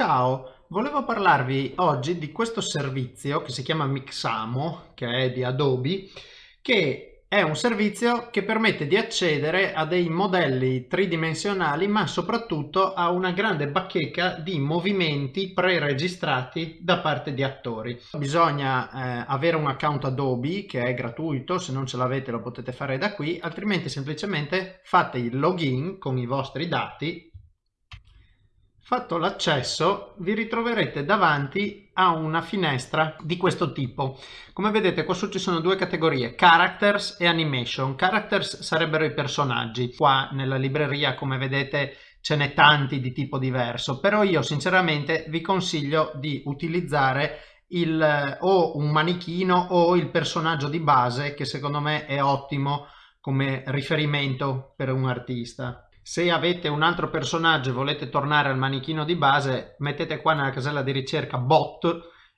Ciao, volevo parlarvi oggi di questo servizio che si chiama Mixamo, che è di Adobe, che è un servizio che permette di accedere a dei modelli tridimensionali ma soprattutto a una grande bacheca di movimenti pre-registrati da parte di attori. Bisogna eh, avere un account Adobe che è gratuito, se non ce l'avete lo potete fare da qui, altrimenti semplicemente fate il login con i vostri dati Fatto l'accesso vi ritroverete davanti a una finestra di questo tipo. Come vedete qua su ci sono due categorie, Characters e Animation. Characters sarebbero i personaggi. Qua nella libreria come vedete ce n'è tanti di tipo diverso, però io sinceramente vi consiglio di utilizzare il, o un manichino o il personaggio di base che secondo me è ottimo come riferimento per un artista. Se avete un altro personaggio e volete tornare al manichino di base, mettete qua nella casella di ricerca bot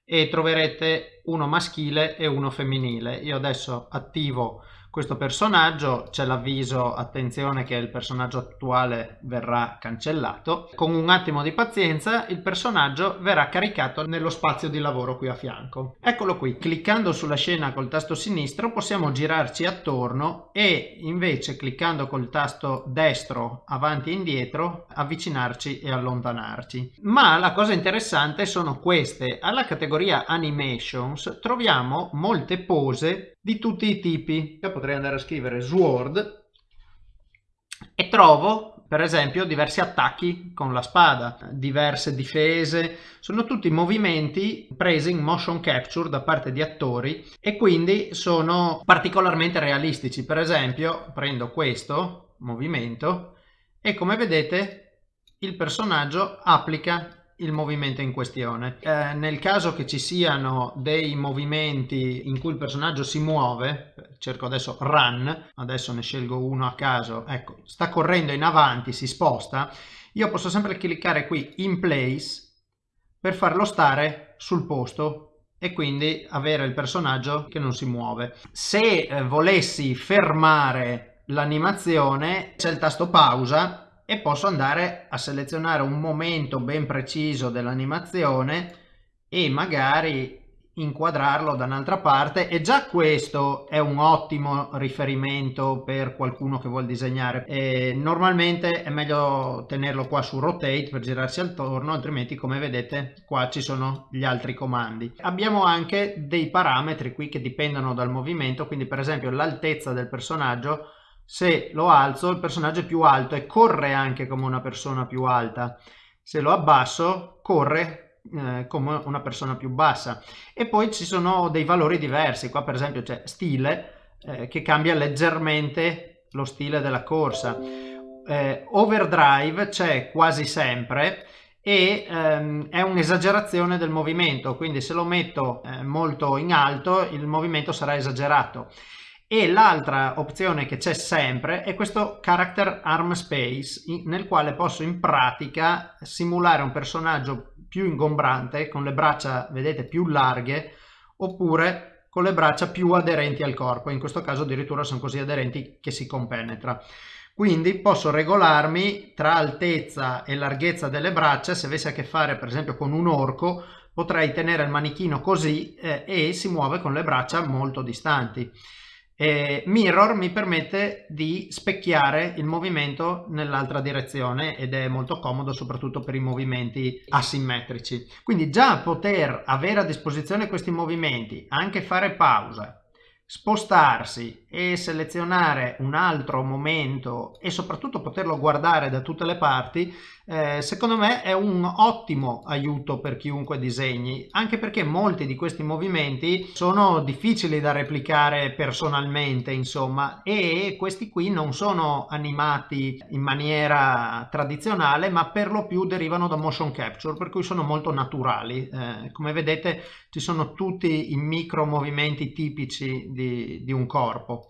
e troverete uno maschile e uno femminile. Io adesso attivo questo personaggio c'è l'avviso attenzione che il personaggio attuale verrà cancellato. Con un attimo di pazienza il personaggio verrà caricato nello spazio di lavoro qui a fianco. Eccolo qui. Cliccando sulla scena col tasto sinistro possiamo girarci attorno e invece cliccando col tasto destro avanti e indietro avvicinarci e allontanarci. Ma la cosa interessante sono queste. Alla categoria animations troviamo molte pose di tutti i tipi. Potrei andare a scrivere sword e trovo per esempio diversi attacchi con la spada, diverse difese, sono tutti movimenti presi in motion capture da parte di attori e quindi sono particolarmente realistici. Per esempio prendo questo movimento e come vedete il personaggio applica il movimento in questione. Eh, nel caso che ci siano dei movimenti in cui il personaggio si muove, cerco adesso run, adesso ne scelgo uno a caso, ecco, sta correndo in avanti, si sposta, io posso sempre cliccare qui in place per farlo stare sul posto e quindi avere il personaggio che non si muove. Se eh, volessi fermare l'animazione c'è il tasto pausa e posso andare a selezionare un momento ben preciso dell'animazione e magari inquadrarlo da un'altra parte e già questo è un ottimo riferimento per qualcuno che vuole disegnare. E normalmente è meglio tenerlo qua su rotate per girarsi attorno altrimenti come vedete qua ci sono gli altri comandi. Abbiamo anche dei parametri qui che dipendono dal movimento quindi per esempio l'altezza del personaggio se lo alzo il personaggio è più alto e corre anche come una persona più alta. Se lo abbasso corre eh, come una persona più bassa. E poi ci sono dei valori diversi. Qua per esempio c'è stile eh, che cambia leggermente lo stile della corsa. Eh, overdrive c'è quasi sempre e ehm, è un'esagerazione del movimento. Quindi se lo metto eh, molto in alto il movimento sarà esagerato e l'altra opzione che c'è sempre è questo character arm space nel quale posso in pratica simulare un personaggio più ingombrante con le braccia vedete più larghe oppure con le braccia più aderenti al corpo. In questo caso addirittura sono così aderenti che si compenetra. Quindi posso regolarmi tra altezza e larghezza delle braccia. Se avessi a che fare per esempio con un orco potrei tenere il manichino così eh, e si muove con le braccia molto distanti eh, mirror mi permette di specchiare il movimento nell'altra direzione ed è molto comodo soprattutto per i movimenti asimmetrici. Quindi già poter avere a disposizione questi movimenti, anche fare pausa, spostarsi e selezionare un altro momento e soprattutto poterlo guardare da tutte le parti eh, secondo me è un ottimo aiuto per chiunque disegni anche perché molti di questi movimenti sono difficili da replicare personalmente insomma e questi qui non sono animati in maniera tradizionale ma per lo più derivano da motion capture per cui sono molto naturali eh, come vedete ci sono tutti i micro movimenti tipici di di, un corpo.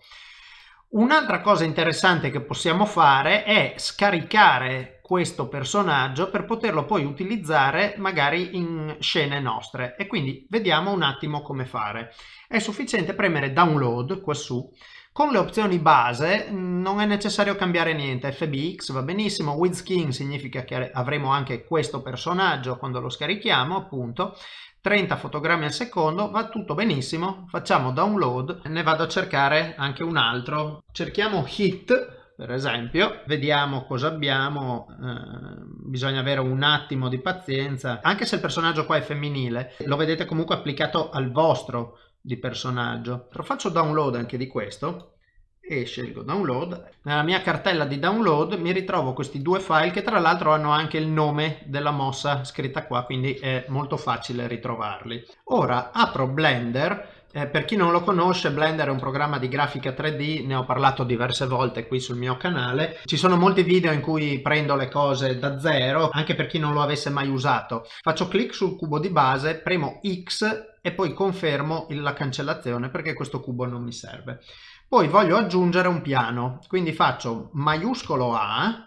Un'altra cosa interessante che possiamo fare è scaricare questo personaggio per poterlo poi utilizzare magari in scene nostre e quindi vediamo un attimo come fare. È sufficiente premere download qua su Con le opzioni base non è necessario cambiare niente, FBX va benissimo, with skin significa che avremo anche questo personaggio quando lo scarichiamo appunto, 30 fotogrammi al secondo, va tutto benissimo, facciamo download, ne vado a cercare anche un altro, cerchiamo hit per esempio, vediamo cosa abbiamo, eh, bisogna avere un attimo di pazienza, anche se il personaggio qua è femminile, lo vedete comunque applicato al vostro di personaggio. Lo faccio download anche di questo e scelgo download. Nella mia cartella di download mi ritrovo questi due file che tra l'altro hanno anche il nome della mossa scritta qua, quindi è molto facile ritrovarli. Ora apro Blender eh, per chi non lo conosce, Blender è un programma di grafica 3D, ne ho parlato diverse volte qui sul mio canale. Ci sono molti video in cui prendo le cose da zero, anche per chi non lo avesse mai usato. Faccio clic sul cubo di base, premo X e poi confermo la cancellazione perché questo cubo non mi serve. Poi voglio aggiungere un piano, quindi faccio maiuscolo A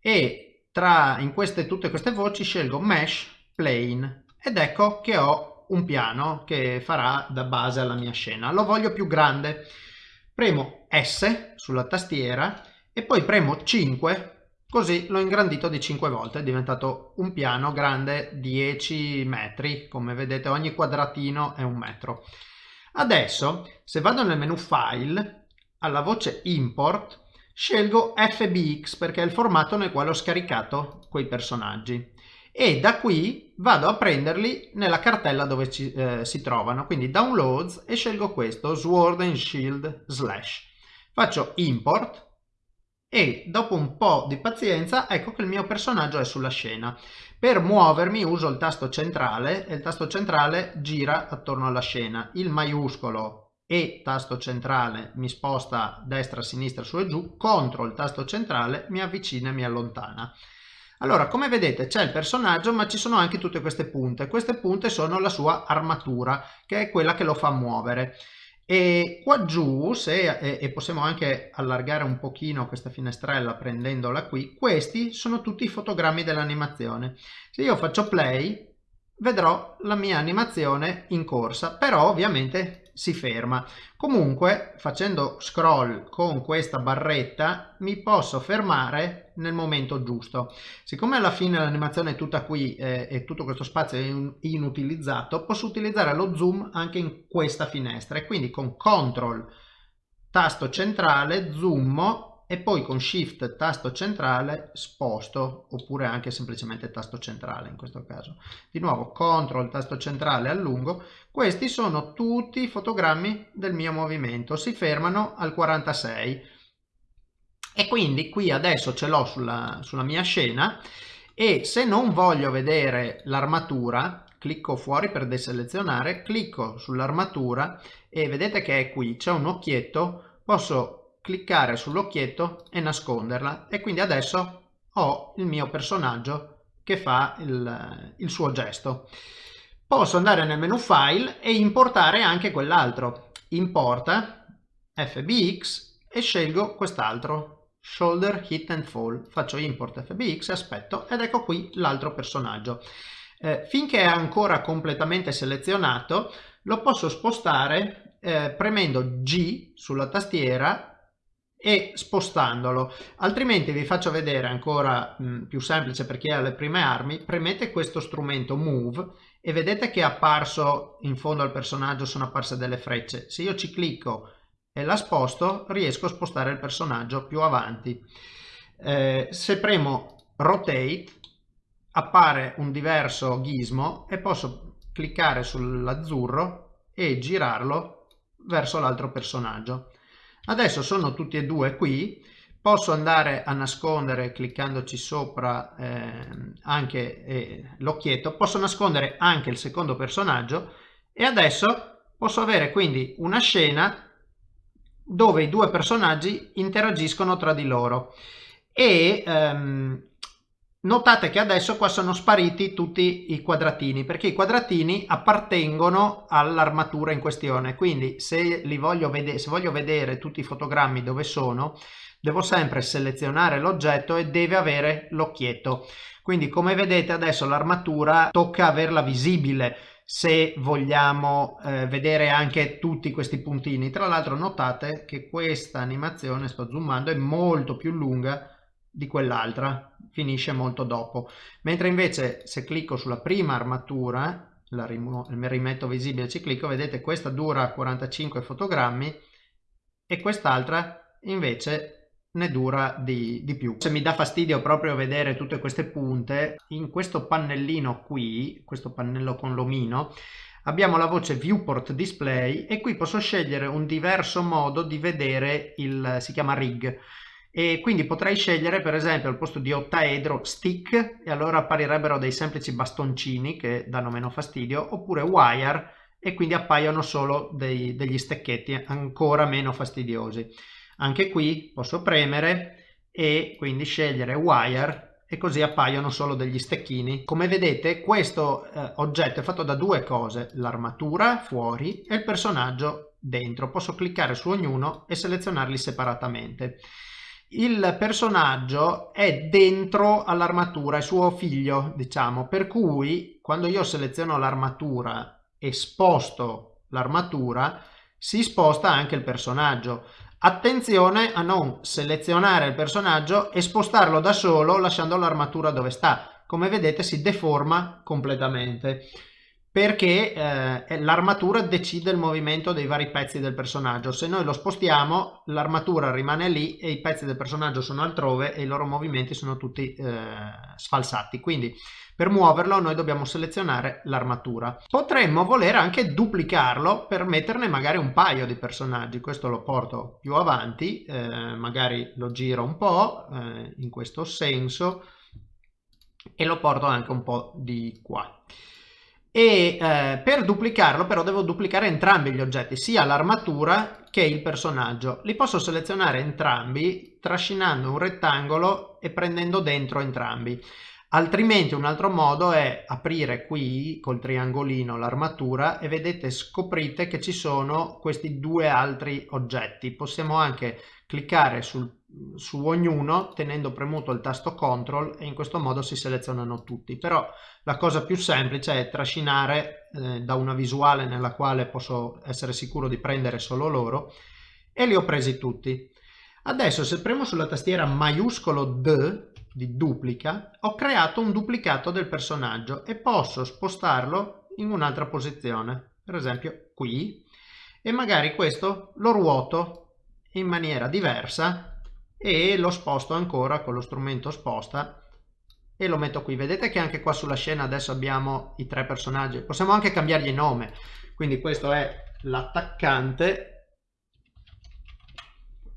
e tra in queste, tutte queste voci scelgo Mesh Plane ed ecco che ho un piano che farà da base alla mia scena. Lo voglio più grande. Premo S sulla tastiera e poi premo 5 così l'ho ingrandito di 5 volte, è diventato un piano grande 10 metri, come vedete ogni quadratino è un metro. Adesso se vado nel menu file, alla voce import, scelgo FBX perché è il formato nel quale ho scaricato quei personaggi. E da qui vado a prenderli nella cartella dove ci, eh, si trovano. Quindi downloads e scelgo questo sword and shield slash. Faccio import e dopo un po' di pazienza ecco che il mio personaggio è sulla scena per muovermi uso il tasto centrale e il tasto centrale gira attorno alla scena il maiuscolo e tasto centrale mi sposta destra, sinistra, su e giù, contro il tasto centrale mi avvicina e mi allontana. Allora, come vedete c'è il personaggio ma ci sono anche tutte queste punte. Queste punte sono la sua armatura, che è quella che lo fa muovere. E qua giù, se, e, e possiamo anche allargare un pochino questa finestrella prendendola qui, questi sono tutti i fotogrammi dell'animazione. Se io faccio play, vedrò la mia animazione in corsa, però ovviamente si ferma. Comunque facendo scroll con questa barretta mi posso fermare nel momento giusto. Siccome alla fine l'animazione è tutta qui eh, e tutto questo spazio è inutilizzato, posso utilizzare lo zoom anche in questa finestra. E quindi con CTRL tasto centrale zoom e poi con shift tasto centrale sposto oppure anche semplicemente tasto centrale in questo caso. Di nuovo CTRL tasto centrale allungo. Questi sono tutti i fotogrammi del mio movimento. Si fermano al 46 e quindi qui adesso ce l'ho sulla, sulla mia scena e se non voglio vedere l'armatura clicco fuori per deselezionare clicco sull'armatura e vedete che è qui c'è un occhietto posso cliccare sull'occhietto e nasconderla e quindi adesso ho il mio personaggio che fa il, il suo gesto. Posso andare nel menu file e importare anche quell'altro. Importa FBX e scelgo quest'altro shoulder hit and fall. Faccio import fbx aspetto ed ecco qui l'altro personaggio. Eh, finché è ancora completamente selezionato lo posso spostare eh, premendo G sulla tastiera e spostandolo. Altrimenti vi faccio vedere ancora mh, più semplice per chi ha le prime armi. Premete questo strumento move e vedete che è apparso in fondo al personaggio sono apparse delle frecce. Se io ci clicco e la sposto riesco a spostare il personaggio più avanti. Eh, se premo rotate appare un diverso gizmo e posso cliccare sull'azzurro e girarlo verso l'altro personaggio. Adesso sono tutti e due qui, posso andare a nascondere cliccandoci sopra eh, anche eh, l'occhietto, posso nascondere anche il secondo personaggio. E adesso posso avere quindi una scena dove i due personaggi interagiscono tra di loro. E ehm, Notate che adesso qua sono spariti tutti i quadratini perché i quadratini appartengono all'armatura in questione. Quindi se, li voglio se voglio vedere tutti i fotogrammi dove sono devo sempre selezionare l'oggetto e deve avere l'occhietto. Quindi come vedete adesso l'armatura tocca averla visibile se vogliamo eh, vedere anche tutti questi puntini. Tra l'altro notate che questa animazione, sto zoomando, è molto più lunga di quell'altra, finisce molto dopo. Mentre invece se clicco sulla prima armatura, la rimetto visibile, ci clicco, vedete questa dura 45 fotogrammi e quest'altra invece ne dura di, di, più. Se mi dà fastidio proprio vedere tutte queste punte, in questo pannellino qui, questo pannello con l'omino, abbiamo la voce viewport display e qui posso scegliere un diverso modo di vedere il, si chiama rig, e quindi potrei scegliere per esempio al posto di ottaedro stick e allora apparirebbero dei semplici bastoncini che danno meno fastidio, oppure wire e quindi appaiono solo dei, degli stecchetti ancora meno fastidiosi. Anche qui posso premere e quindi scegliere wire e così appaiono solo degli stecchini. Come vedete questo eh, oggetto è fatto da due cose, l'armatura fuori e il personaggio dentro. Posso cliccare su ognuno e selezionarli separatamente. Il personaggio è dentro all'armatura, è suo figlio, diciamo, per cui quando io seleziono l'armatura e sposto l'armatura, si sposta anche il personaggio. Attenzione a non selezionare il personaggio e spostarlo da solo lasciando l'armatura dove sta. Come vedete si deforma completamente perché eh, l'armatura decide il movimento dei vari pezzi del personaggio. Se noi lo spostiamo l'armatura rimane lì e i pezzi del personaggio sono altrove e i loro movimenti sono tutti eh, sfalsati. Quindi per muoverlo noi dobbiamo selezionare l'armatura. Potremmo voler anche duplicarlo per metterne magari un paio di personaggi. Questo lo porto più avanti, eh, magari lo giro un po' eh, in questo senso e lo porto anche un po' di qua. E eh, per duplicarlo però devo duplicare entrambi gli oggetti, sia l'armatura che il personaggio. Li posso selezionare entrambi trascinando un rettangolo e prendendo dentro entrambi. Altrimenti un altro modo è aprire qui col triangolino l'armatura e vedete scoprite che ci sono questi due altri oggetti. Possiamo anche cliccare sul, su ognuno tenendo premuto il tasto CTRL e in questo modo si selezionano tutti. Però la cosa più semplice è trascinare eh, da una visuale nella quale posso essere sicuro di prendere solo loro e li ho presi tutti. Adesso se premo sulla tastiera maiuscolo D di duplica, ho creato un duplicato del personaggio e posso spostarlo in un'altra posizione, per esempio qui, e magari questo lo ruoto in maniera diversa e lo sposto ancora con lo strumento sposta e lo metto qui. Vedete che anche qua sulla scena adesso abbiamo i tre personaggi, possiamo anche cambiargli nome, quindi questo è l'attaccante.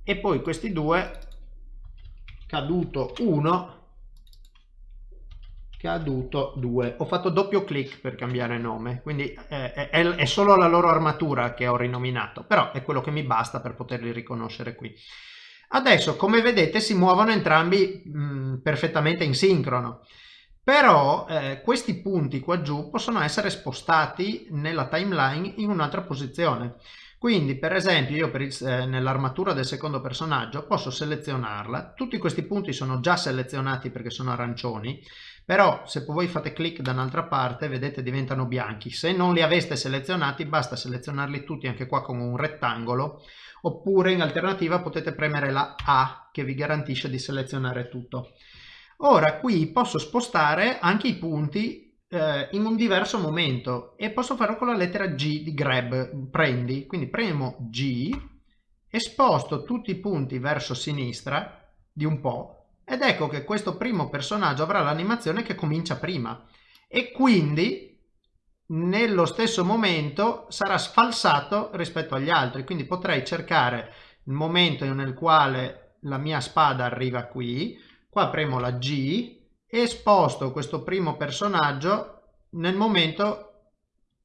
E poi questi due caduto 1 caduto 2 ho fatto doppio clic per cambiare nome. Quindi è, è, è, solo la loro armatura che ho rinominato però è quello che mi basta per poterli riconoscere qui adesso come vedete si muovono entrambi mh, perfettamente in sincrono. Però eh, questi punti qua giù possono essere spostati nella timeline in un'altra posizione. Quindi per esempio io eh, nell'armatura del secondo personaggio posso selezionarla, tutti questi punti sono già selezionati perché sono arancioni, però se voi fate clic da un'altra parte vedete diventano bianchi, se non li aveste selezionati basta selezionarli tutti anche qua con un rettangolo oppure in alternativa potete premere la A che vi garantisce di selezionare tutto. Ora qui posso spostare anche i punti eh, in un diverso momento e posso farlo con la lettera G di grab, prendi, quindi premo G e sposto tutti i punti verso sinistra di un po' ed ecco che questo primo personaggio avrà l'animazione che comincia prima e quindi nello stesso momento sarà sfalsato rispetto agli altri quindi potrei cercare il momento nel quale la mia spada arriva qui qua premo la G e sposto questo primo personaggio nel momento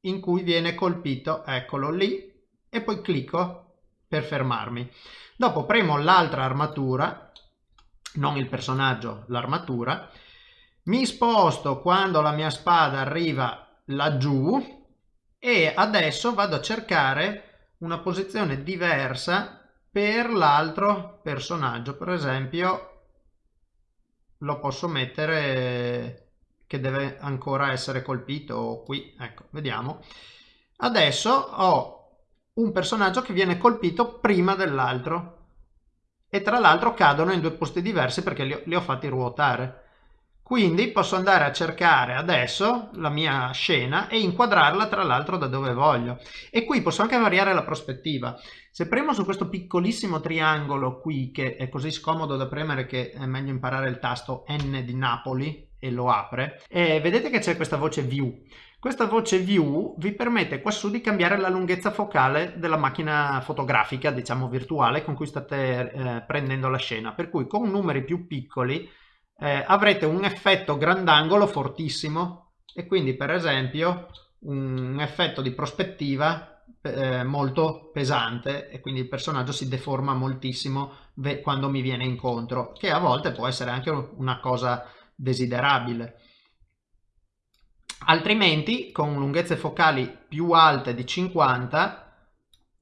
in cui viene colpito, eccolo lì, e poi clicco per fermarmi. Dopo premo l'altra armatura, non il personaggio, l'armatura, mi sposto quando la mia spada arriva laggiù e adesso vado a cercare una posizione diversa per l'altro personaggio, per esempio lo posso mettere che deve ancora essere colpito qui, ecco, vediamo. Adesso ho un personaggio che viene colpito prima dell'altro e tra l'altro cadono in due posti diversi perché li ho, li ho fatti ruotare. Quindi posso andare a cercare adesso la mia scena e inquadrarla tra l'altro da dove voglio. E qui posso anche variare la prospettiva. Se premo su questo piccolissimo triangolo qui, che è così scomodo da premere che è meglio imparare il tasto N di Napoli e lo apre, e vedete che c'è questa voce View. Questa voce View vi permette qua su di cambiare la lunghezza focale della macchina fotografica, diciamo virtuale, con cui state eh, prendendo la scena. Per cui con numeri più piccoli eh, avrete un effetto grandangolo fortissimo e quindi per esempio un effetto di prospettiva eh, molto pesante e quindi il personaggio si deforma moltissimo quando mi viene incontro che a volte può essere anche una cosa desiderabile. Altrimenti con lunghezze focali più alte di 50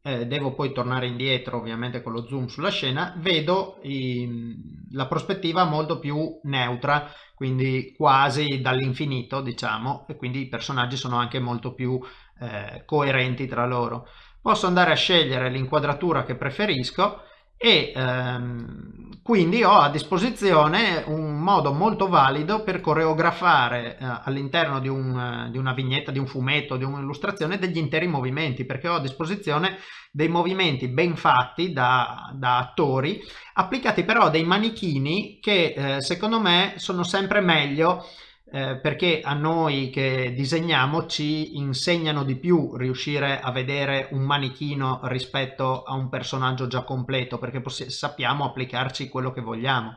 eh, devo poi tornare indietro ovviamente con lo zoom sulla scena, vedo i, la prospettiva molto più neutra, quindi quasi dall'infinito diciamo, e quindi i personaggi sono anche molto più eh, coerenti tra loro. Posso andare a scegliere l'inquadratura che preferisco e ehm, quindi ho a disposizione un modo molto valido per coreografare eh, all'interno di, un, di, una vignetta, di un fumetto, di un'illustrazione degli interi movimenti perché ho a disposizione dei movimenti ben fatti da, da attori applicati però a dei manichini che eh, secondo me sono sempre meglio eh, perché a noi che disegniamo ci insegnano di più riuscire a vedere un manichino rispetto a un personaggio già completo perché sappiamo applicarci quello che vogliamo.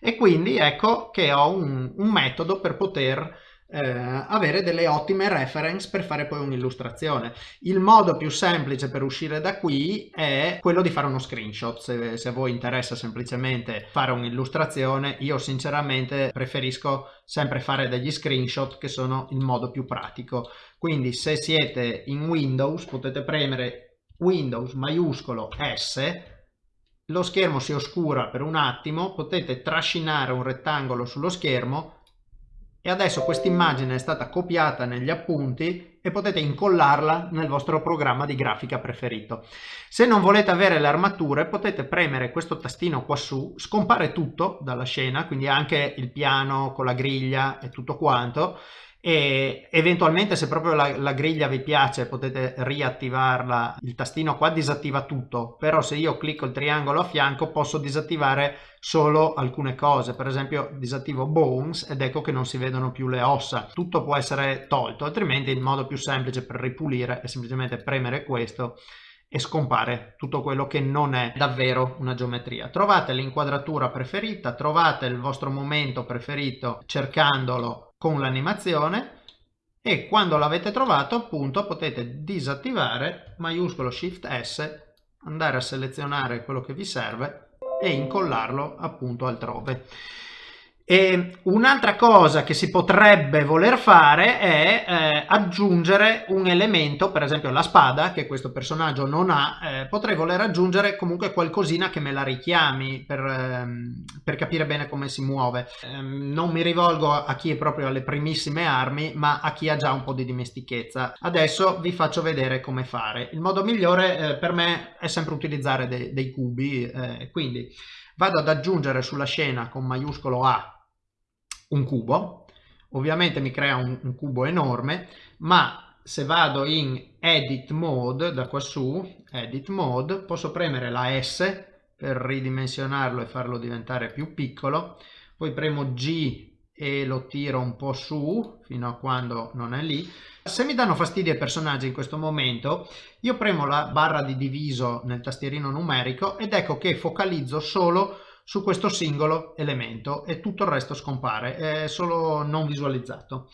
E quindi ecco che ho un, un metodo per poter eh, avere delle ottime reference per fare poi un'illustrazione. Il modo più semplice per uscire da qui è quello di fare uno screenshot, se, se a voi interessa semplicemente fare un'illustrazione, io sinceramente preferisco sempre fare degli screenshot che sono il modo più pratico. Quindi se siete in Windows potete premere Windows maiuscolo S lo schermo si oscura per un attimo, potete trascinare un rettangolo sullo schermo e adesso questa immagine è stata copiata negli appunti e potete incollarla nel vostro programma di grafica preferito. Se non volete avere le armature potete premere questo tastino qua su, scompare tutto dalla scena, quindi anche il piano con la griglia e tutto quanto e eventualmente se proprio la, la, griglia vi piace potete riattivarla. Il tastino qua disattiva tutto però se io clicco il triangolo a fianco posso disattivare solo alcune cose. Per esempio disattivo bones ed ecco che non si vedono più le ossa. Tutto può essere tolto altrimenti il modo più semplice per ripulire è semplicemente premere questo e scompare tutto quello che non è davvero una geometria. Trovate l'inquadratura preferita, trovate il vostro momento preferito cercandolo con l'animazione e quando l'avete trovato appunto potete disattivare maiuscolo shift s andare a selezionare quello che vi serve e incollarlo appunto altrove e un'altra cosa che si potrebbe voler fare è eh, aggiungere un elemento, per esempio la spada, che questo personaggio non ha, eh, potrei voler aggiungere comunque qualcosina che me la richiami per, ehm, per capire bene come si muove. Eh, non mi rivolgo a chi è proprio alle primissime armi, ma a chi ha già un po' di dimestichezza. Adesso vi faccio vedere come fare. Il modo migliore eh, per me è sempre utilizzare de dei cubi, eh, quindi vado ad aggiungere sulla scena con maiuscolo A un cubo, ovviamente mi crea un, un cubo enorme, ma se vado in edit mode da qua su, edit mode, posso premere la S per ridimensionarlo e farlo diventare più piccolo, poi premo G e lo tiro un po' su fino a quando non è lì. Se mi danno fastidio i personaggi in questo momento, io premo la barra di diviso nel tastierino numerico ed ecco che focalizzo solo su questo singolo elemento e tutto il resto scompare, è solo non visualizzato.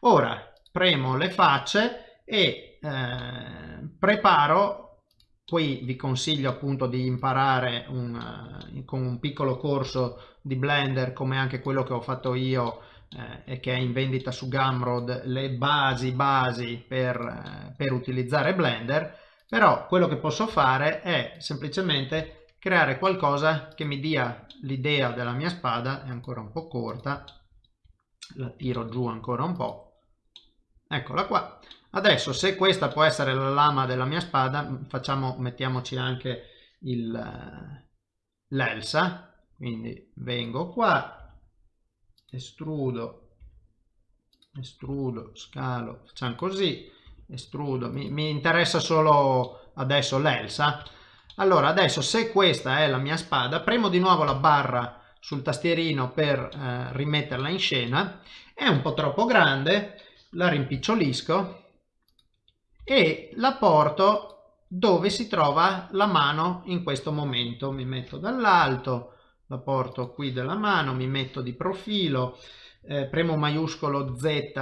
Ora premo le facce e eh, preparo Qui vi consiglio appunto di imparare un, uh, con un piccolo corso di Blender come anche quello che ho fatto io eh, e che è in vendita su Gumroad le basi basi per, eh, per utilizzare Blender però quello che posso fare è semplicemente creare qualcosa che mi dia l'idea della mia spada, è ancora un po' corta, la tiro giù ancora un po', eccola qua. Adesso se questa può essere la lama della mia spada, facciamo, mettiamoci anche l'elsa, quindi vengo qua, estrudo, estrudo, scalo, facciamo così, estrudo, mi, mi interessa solo adesso l'elsa. Allora adesso se questa è la mia spada, premo di nuovo la barra sul tastierino per eh, rimetterla in scena, è un po' troppo grande, la rimpicciolisco e la porto dove si trova la mano in questo momento. Mi metto dall'alto, la porto qui della mano, mi metto di profilo, eh, premo maiuscolo Z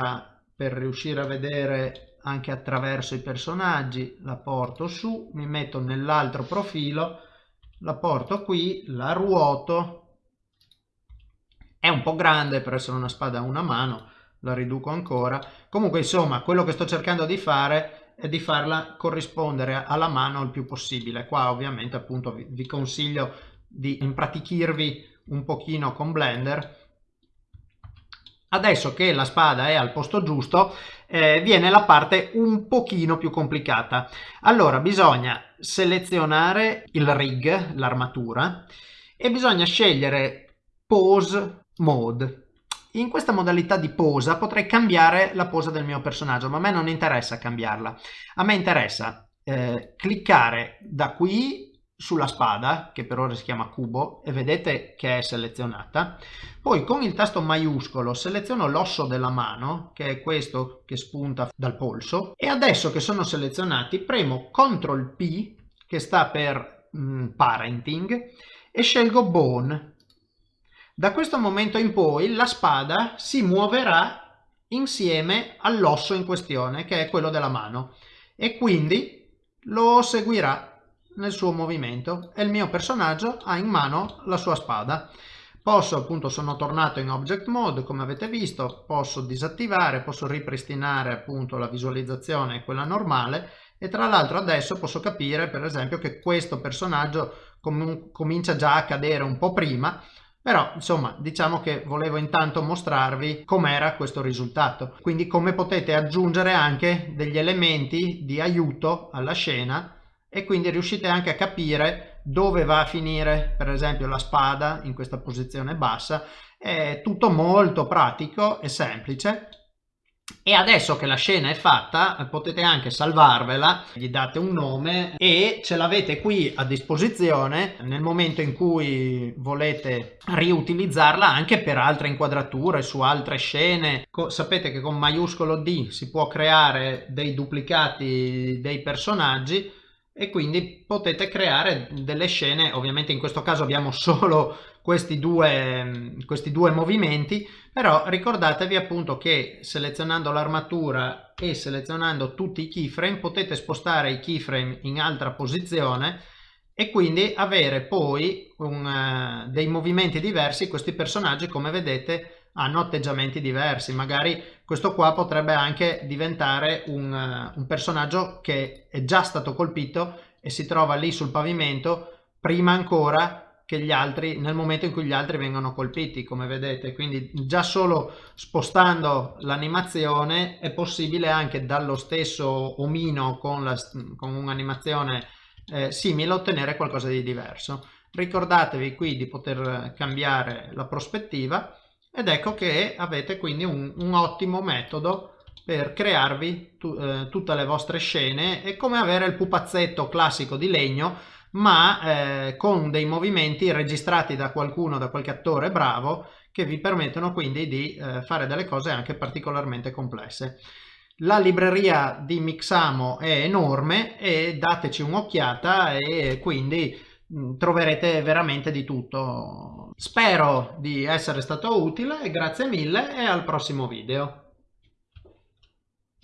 per riuscire a vedere anche attraverso i personaggi, la porto su, mi metto nell'altro profilo, la porto qui, la ruoto, è un po' grande per essere una spada a una mano, la riduco ancora, comunque insomma quello che sto cercando di fare e di farla corrispondere alla mano il più possibile. Qua ovviamente appunto vi, vi consiglio di impratichirvi un pochino con Blender. Adesso che la spada è al posto giusto, eh, viene la parte un pochino più complicata. Allora bisogna selezionare il rig, l'armatura, e bisogna scegliere pose mode in questa modalità di posa potrei cambiare la posa del mio personaggio, ma a me non interessa cambiarla. A me interessa eh, cliccare da qui sulla spada, che per ora si chiama cubo, e vedete che è selezionata. Poi con il tasto maiuscolo seleziono l'osso della mano, che è questo che spunta dal polso, e adesso che sono selezionati premo CTRL P, che sta per mm, Parenting, e scelgo Bone, da questo momento in poi la spada si muoverà insieme all'osso in questione, che è quello della mano, e quindi lo seguirà nel suo movimento e il mio personaggio ha in mano la sua spada. Posso appunto, sono tornato in object mode come avete visto, posso disattivare, posso ripristinare appunto la visualizzazione, quella normale e tra l'altro adesso posso capire per esempio che questo personaggio com comincia già a cadere un po' prima però insomma diciamo che volevo intanto mostrarvi com'era questo risultato. Quindi come potete aggiungere anche degli elementi di aiuto alla scena e quindi riuscite anche a capire dove va a finire per esempio la spada in questa posizione bassa. È tutto molto pratico e semplice e adesso che la scena è fatta potete anche salvarvela, gli date un nome e ce l'avete qui a disposizione nel momento in cui volete riutilizzarla anche per altre inquadrature su altre scene. sapete che con maiuscolo D si può creare dei duplicati dei personaggi e quindi potete creare delle scene, ovviamente in questo caso abbiamo solo questi due, questi due movimenti, però ricordatevi appunto che selezionando l'armatura e selezionando tutti i keyframe potete spostare i keyframe in altra posizione e quindi avere poi un, uh, dei movimenti diversi, questi personaggi come vedete hanno atteggiamenti diversi, magari questo qua potrebbe anche diventare un, uh, un personaggio che è già stato colpito e si trova lì sul pavimento prima ancora che gli altri nel momento in cui gli altri vengono colpiti come vedete. Quindi già solo spostando l'animazione è possibile anche dallo stesso omino con, con un'animazione eh, simile ottenere qualcosa di diverso. Ricordatevi qui di poter cambiare la prospettiva ed ecco che avete quindi un, un ottimo metodo per crearvi tu, eh, tutte le vostre scene è come avere il pupazzetto classico di legno ma eh, con dei movimenti registrati da qualcuno, da qualche attore bravo che vi permettono quindi di eh, fare delle cose anche particolarmente complesse. La libreria di Mixamo è enorme e dateci un'occhiata e quindi troverete veramente di tutto. Spero di essere stato utile, grazie mille e al prossimo video.